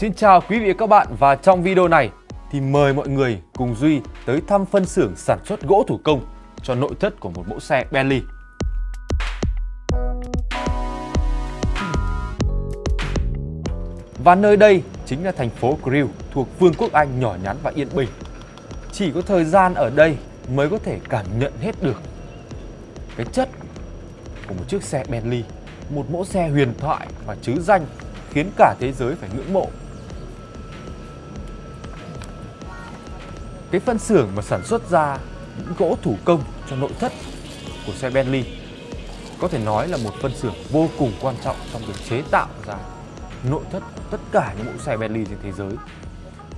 Xin chào quý vị và các bạn và trong video này thì mời mọi người cùng Duy tới thăm phân xưởng sản xuất gỗ thủ công cho nội thất của một mẫu xe Bentley. Và nơi đây chính là thành phố Crewe thuộc Vương quốc Anh nhỏ nhắn và yên bình. Chỉ có thời gian ở đây mới có thể cảm nhận hết được cái chất của một chiếc xe Bentley, một mẫu xe huyền thoại và chứ danh khiến cả thế giới phải ngưỡng mộ. Cái phân xưởng mà sản xuất ra những gỗ thủ công cho nội thất của xe Bentley có thể nói là một phân xưởng vô cùng quan trọng trong việc chế tạo ra nội thất của tất cả những mẫu xe Bentley trên thế giới.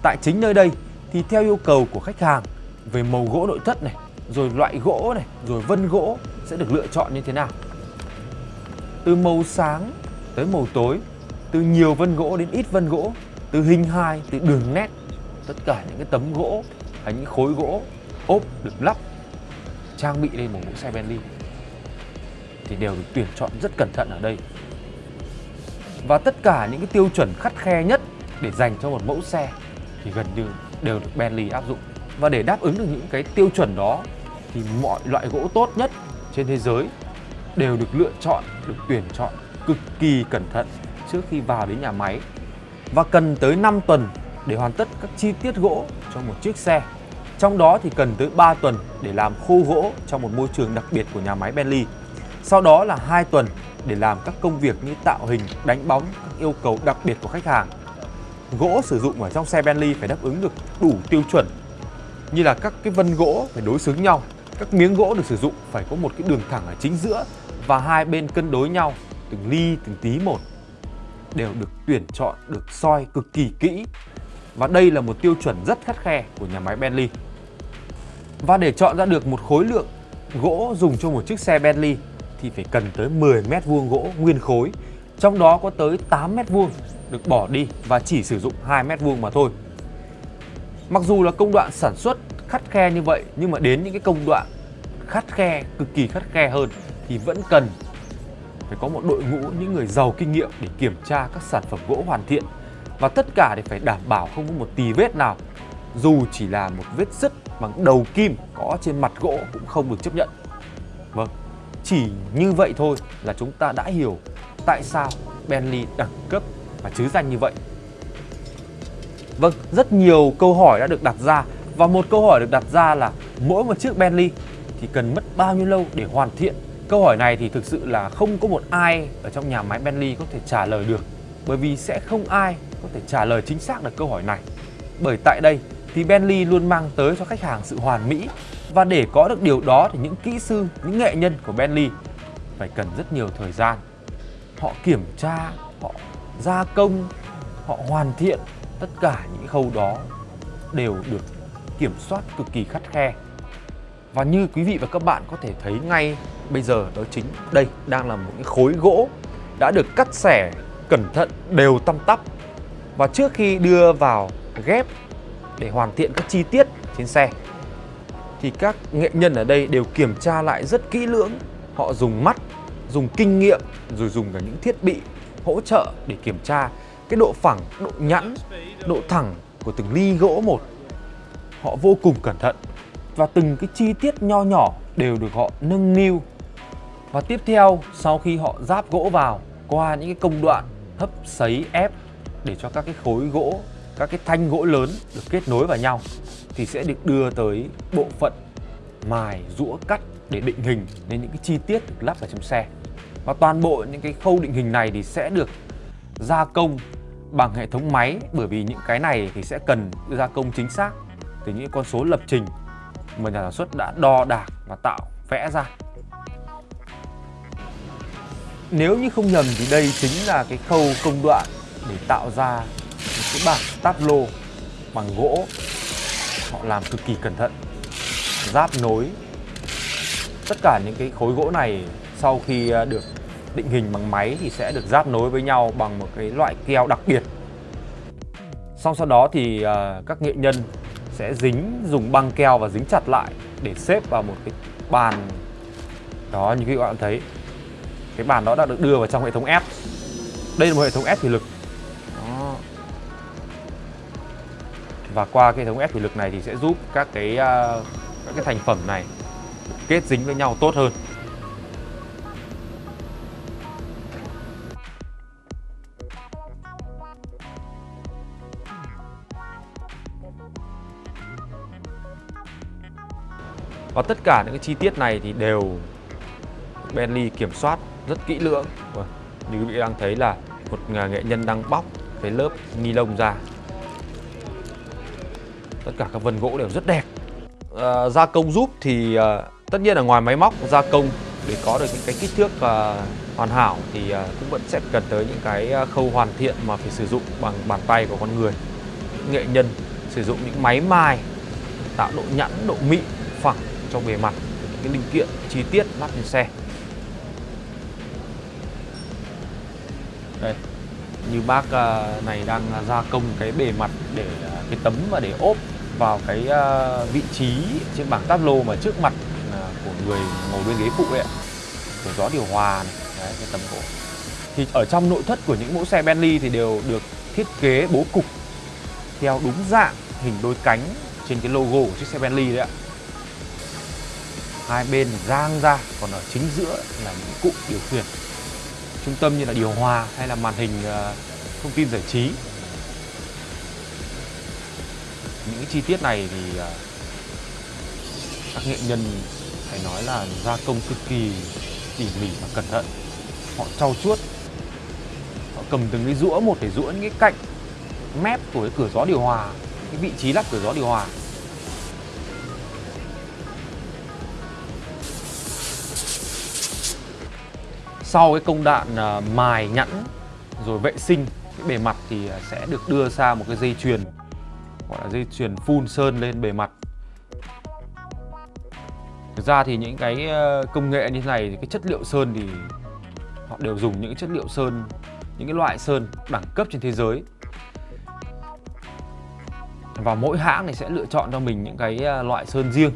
Tại chính nơi đây thì theo yêu cầu của khách hàng về màu gỗ nội thất này, rồi loại gỗ này, rồi vân gỗ sẽ được lựa chọn như thế nào. Từ màu sáng tới màu tối, từ nhiều vân gỗ đến ít vân gỗ, từ hình hài, từ đường nét, tất cả những cái tấm gỗ là những khối gỗ ốp được lắp trang bị lên một mẫu xe Bentley thì đều được tuyển chọn rất cẩn thận ở đây. Và tất cả những cái tiêu chuẩn khắt khe nhất để dành cho một mẫu xe thì gần như đều được Bentley áp dụng. Và để đáp ứng được những cái tiêu chuẩn đó thì mọi loại gỗ tốt nhất trên thế giới đều được lựa chọn, được tuyển chọn cực kỳ cẩn thận trước khi vào đến nhà máy. Và cần tới 5 tuần để hoàn tất các chi tiết gỗ cho một chiếc xe. Trong đó thì cần tới 3 tuần để làm khô gỗ trong một môi trường đặc biệt của nhà máy Bentley. Sau đó là 2 tuần để làm các công việc như tạo hình, đánh bóng, các yêu cầu đặc biệt của khách hàng. Gỗ sử dụng ở trong xe Bentley phải đáp ứng được đủ tiêu chuẩn như là các cái vân gỗ phải đối xứng nhau, các miếng gỗ được sử dụng phải có một cái đường thẳng ở chính giữa và hai bên cân đối nhau từng ly từng tí một đều được tuyển chọn, được soi cực kỳ kỹ và đây là một tiêu chuẩn rất khắt khe của nhà máy Bentley. Và để chọn ra được một khối lượng gỗ dùng cho một chiếc xe Bentley thì phải cần tới 10 mét vuông gỗ nguyên khối, trong đó có tới 8 mét vuông được bỏ đi và chỉ sử dụng 2 mét vuông mà thôi. Mặc dù là công đoạn sản xuất khắt khe như vậy nhưng mà đến những cái công đoạn khắt khe, cực kỳ khắt khe hơn thì vẫn cần phải có một đội ngũ những người giàu kinh nghiệm để kiểm tra các sản phẩm gỗ hoàn thiện và tất cả để phải đảm bảo không có một tì vết nào dù chỉ là một vết sứt bằng đầu kim có trên mặt gỗ cũng không được chấp nhận. Vâng chỉ như vậy thôi là chúng ta đã hiểu tại sao Bentley đẳng cấp và chứ danh như vậy. Vâng rất nhiều câu hỏi đã được đặt ra và một câu hỏi được đặt ra là mỗi một chiếc Bentley thì cần mất bao nhiêu lâu để hoàn thiện? Câu hỏi này thì thực sự là không có một ai ở trong nhà máy Bentley có thể trả lời được, bởi vì sẽ không ai có thể trả lời chính xác được câu hỏi này. Bởi tại đây thì Bentley luôn mang tới cho khách hàng sự hoàn mỹ và để có được điều đó thì những kỹ sư, những nghệ nhân của Bentley phải cần rất nhiều thời gian. Họ kiểm tra, họ gia công, họ hoàn thiện tất cả những khâu đó đều được kiểm soát cực kỳ khắt khe. Và như quý vị và các bạn có thể thấy ngay bây giờ đó chính đây đang là một cái khối gỗ đã được cắt xẻ cẩn thận đều tăm tắp và trước khi đưa vào ghép để hoàn thiện các chi tiết trên xe. Thì các nghệ nhân ở đây đều kiểm tra lại rất kỹ lưỡng. Họ dùng mắt, dùng kinh nghiệm, rồi dùng cả những thiết bị hỗ trợ để kiểm tra cái độ phẳng, độ nhẵn, độ thẳng của từng ly gỗ một. Họ vô cùng cẩn thận và từng cái chi tiết nho nhỏ đều được họ nâng niu. Và tiếp theo, sau khi họ ráp gỗ vào, qua những cái công đoạn hấp sấy ép để cho các cái khối gỗ các cái thanh gỗ lớn được kết nối vào nhau thì sẽ được đưa tới bộ phận mài, rũa, cắt để định hình nên những cái chi tiết được lắp vào trong xe. Và toàn bộ những cái khâu định hình này thì sẽ được gia công bằng hệ thống máy, bởi vì những cái này thì sẽ cần gia công chính xác từ những con số lập trình mà nhà sản xuất đã đo đạc và tạo vẽ ra. Nếu như không nhầm thì đây chính là cái khâu công đoạn để tạo ra cái bảng tableau bằng gỗ, họ làm cực kỳ cẩn thận. Giáp nối. Tất cả những cái khối gỗ này sau khi ờ, được định hình bằng máy thì sẽ được giáp nối với nhau bằng một cái loại keo đặc biệt. Xong sau đó thì ờ, các nghệ nhân sẽ dính, dùng băng keo và dính chặt lại để xếp vào một cái bàn đó, như các bạn thấy. Cái bàn đó đã được đưa vào trong hệ thống ép đây là một hệ thống ép thủy lực. Và qua cái hệ thống ép thủy lực này thì sẽ giúp các cái uh, các cái thành phẩm này kết dính với nhau tốt hơn. Và tất cả những cái chi tiết này thì đều Bentley kiểm soát rất kỹ lưỡng. Như quý vị đang thấy là một à, nghệ nhân đang bóc cái lớp ni lông ra. Tất cả các vân gỗ đều rất đẹp. À, Gia công giúp thì à, tất nhiên là ngoài máy móc gia công để có được những cái kích thước à, hoàn hảo thì à, cũng vẫn sẽ cần tới những cái à, khâu hoàn thiện mà phải sử dụng bằng bàn tay của con người. Nghệ nhân sử dụng những máy mài tạo độ nhẵn độ mịn phẳng cho bề mặt những cái linh kiện chi tiết lắp trên xe. Đây như bác à, này đang à, gia công cái bề mặt để cái tấm và để ốp vào cái ờ, vị trí trên bảng táp lô mà trước mặt ờ, của người ngồi bên ghế phụ ấy ạ. Của gió điều hòa này, đấy, cái tấm cổ. Thì ở trong nội thất của những mẫu xe Bentley thì đều được thiết kế bố cục theo đúng dạng hình đôi cánh trên cái logo của chiếc xe Bentley đấy ạ. Hai bên giang ra, còn ở chính giữa là những cụm điều khiển. Trung tâm như là điều hòa hay là màn hình ờ, thông tin giải trí những chi tiết này thì à, các nghệ nhân phải nói là gia công cực kỳ tỉ mỉ và cẩn thận. Họ trau chuốt, họ cầm từng cái rũa một để rũa những cái cạnh mép của cái cửa gió điều hòa, cái vị trí lắp cửa gió điều hòa. Sau cái công đoạn à, mài nhẵn rồi vệ sinh, cái bề mặt thì à, sẽ được đưa sang một cái dây chuyền gọi là dây chuyền phun sơn lên bề mặt. Thực ra thì những cái ờ, công nghệ như thế này thì cái chất liệu sơn thì họ đều dùng những chất liệu sơn, những cái loại sơn đẳng cấp trên thế giới. Và mỗi hãng thì sẽ lựa chọn cho mình những cái ờ, loại sơn riêng.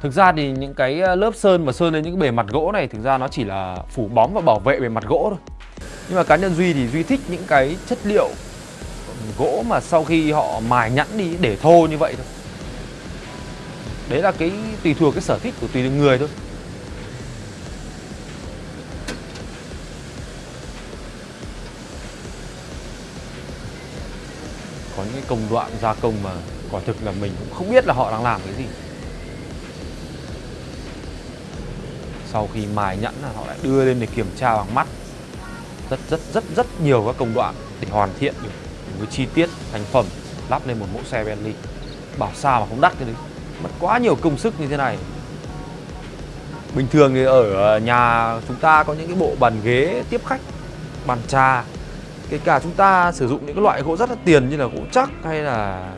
Thực ra thì những cái ờ, lớp sơn mà sơn lên những cái bề mặt gỗ này thực ra nó chỉ là phủ bóng và bảo vệ bề mặt gỗ thôi. Nhưng mà cá nhân Duy thì Duy thích những cái chất liệu gỗ mà sau khi họ mài nhẵn đi để thô như vậy thôi. Đấy là cái, tùy thuộc cái sở thích của tùy người thôi. Có những cái công đoạn gia công mà quả thực là mình cũng không biết là họ đang làm cái gì. sau khi mài nhẵn là họ lại đưa lên để kiểm tra bằng mắt rất rất rất rất nhiều các công đoạn để hoàn thiện được những cái chi tiết thành phẩm lắp lên một mẫu xe Bentley. Bảo sao mà không đắt cái đấy. Mất quá nhiều công sức như thế này. Bình thường thì ở ờ, nhà chúng ta có những cái bộ bàn ghế tiếp khách, bàn trà. Kể cả chúng ta sử dụng những cái loại gỗ rất là tiền như là gỗ chắc hay là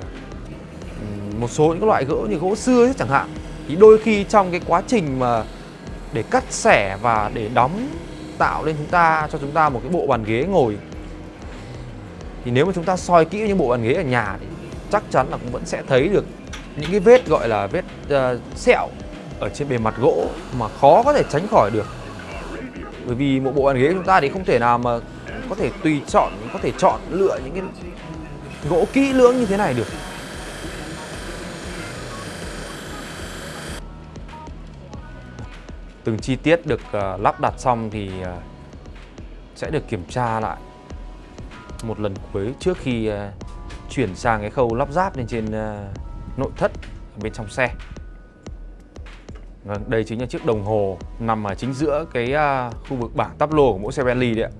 một số những cái loại gỗ như gỗ xưa chẳng hạn. Thì đôi khi trong cái quá trình mà để cắt xẻ và để đóng, tạo lên chúng ta, cho chúng ta một cái bộ bàn ghế ngồi thì nếu mà chúng ta soi kỹ những bộ bàn ghế ở nhà thì chắc chắn là cũng vẫn sẽ thấy được những cái vết gọi là vết uh, sẹo ở trên bề mặt gỗ mà khó có thể tránh khỏi được. Bởi vì một bộ bàn ghế chúng ta thì không thể nào mà có thể tùy chọn có thể chọn lựa những cái gỗ kỹ lưỡng như thế này được. Từng chi tiết được uh, lắp đặt xong thì uh, sẽ được kiểm tra lại một lần cuối trước khi à, chuyển sang cái khâu lắp ráp lên trên à, nội thất bên trong xe. Vâng, đây chính là chiếc đồng hồ nằm ở chính giữa cái à, khu vực bảng tắp lô của mỗi xe Bentley đấy ạ.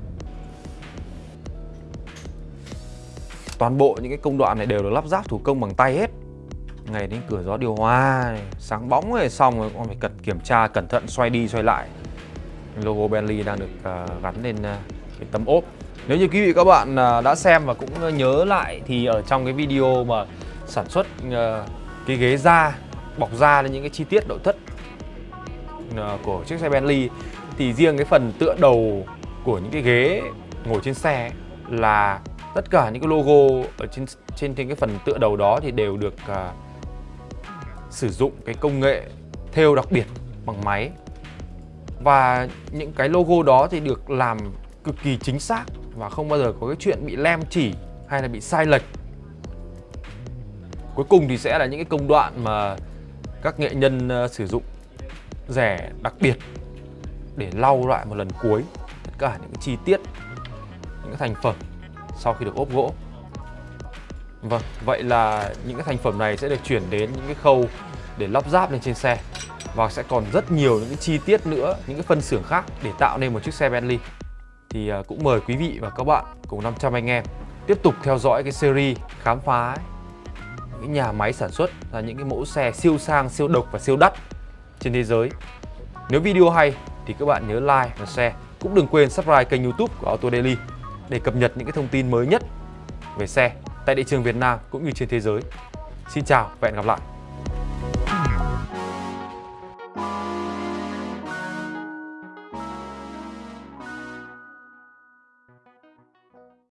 Toàn bộ những cái công đoạn này đều được lắp ráp thủ công bằng tay hết ngày đến cửa gió điều hòa sáng bóng rồi xong rồi con phải cần kiểm tra cẩn thận xoay đi xoay lại logo Bentley đang được gắn lên cái tấm ốp nếu như quý vị các bạn à, đã xem và cũng nhớ lại thì ở trong cái video mà sản xuất ờ, cái ghế da bọc da lên những cái chi tiết nội thất ờ, của chiếc xe Bentley thì riêng cái phần tựa đầu của những cái ghế ngồi trên xe là tất cả những cái logo ở trên trên trên cái phần tựa đầu đó thì đều được uh, sử dụng cái công nghệ thêu đặc biệt bằng máy. Và những cái logo đó thì được làm cực kỳ chính xác và không bao giờ có cái chuyện bị lem chỉ hay là bị sai lệch cuối cùng thì sẽ là những cái công đoạn mà các nghệ nhân ờ, sử dụng rẻ đặc biệt để lau lại một lần cuối tất cả những chi tiết những cái thành phẩm sau khi được ốp gỗ Vâng, vậy là những cái thành phẩm này sẽ được chuyển đến những cái khâu để lắp ráp lên trên xe và sẽ còn rất nhiều những cái chi tiết nữa, những cái phân xưởng khác để tạo nên một chiếc xe Bentley. Thì à, cũng mời quý vị và các bạn cùng 500 anh em tiếp tục theo dõi cái series khám phá những nhà máy sản xuất ra những cái mẫu xe siêu sang, siêu độc và siêu đắt trên thế giới. Nếu video hay thì các bạn nhớ like và share. Cũng đừng quên subscribe kênh youtube của Auto Daily để cập nhật những cái thông tin mới nhất về xe tại thị trường Việt Nam cũng như trên thế giới. Xin chào và hẹn gặp lại!